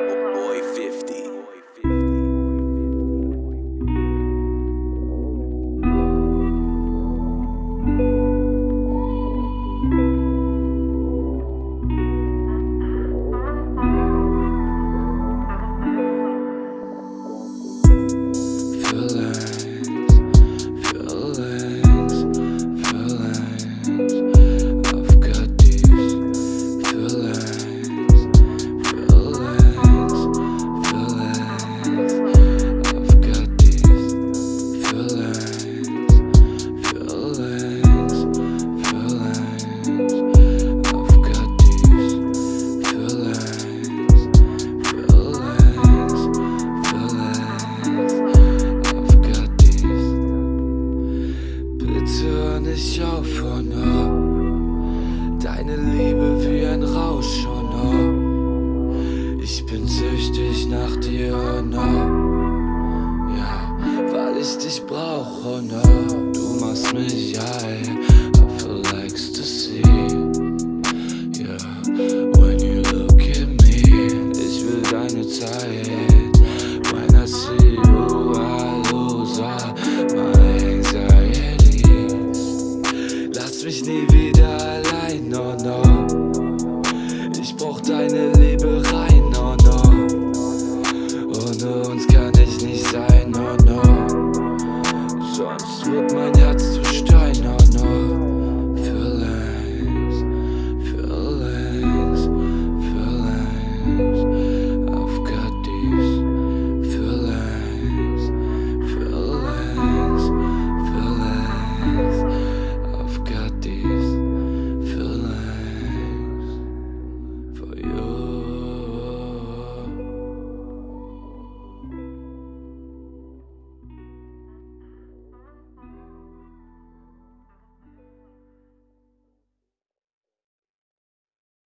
Oh. Deine Liebe wie ein Rausch, oh no. Ich bin süchtig nach dir, oh no. Ja, weil ich dich brauch, oh no. Du machst mich high, I ecstasy. Yeah, when you look at me Ich will deine Zeit. When I see you, I lose all Lass mich nie wieder Свет манят,